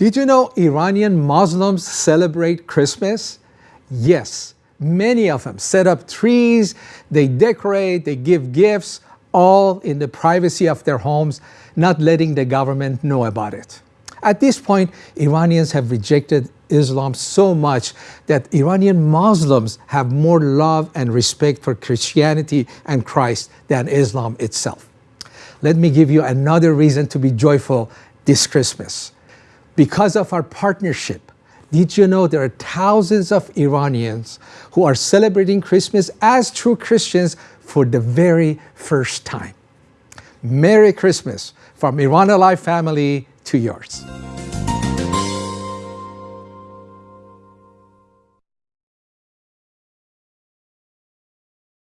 Did you know Iranian Muslims celebrate Christmas? Yes, many of them set up trees, they decorate, they give gifts, all in the privacy of their homes, not letting the government know about it. At this point, Iranians have rejected Islam so much that Iranian Muslims have more love and respect for Christianity and Christ than Islam itself. Let me give you another reason to be joyful this Christmas. Because of our partnership, did you know there are thousands of Iranians who are celebrating Christmas as true Christians for the very first time? Merry Christmas from Iran Alive family to yours.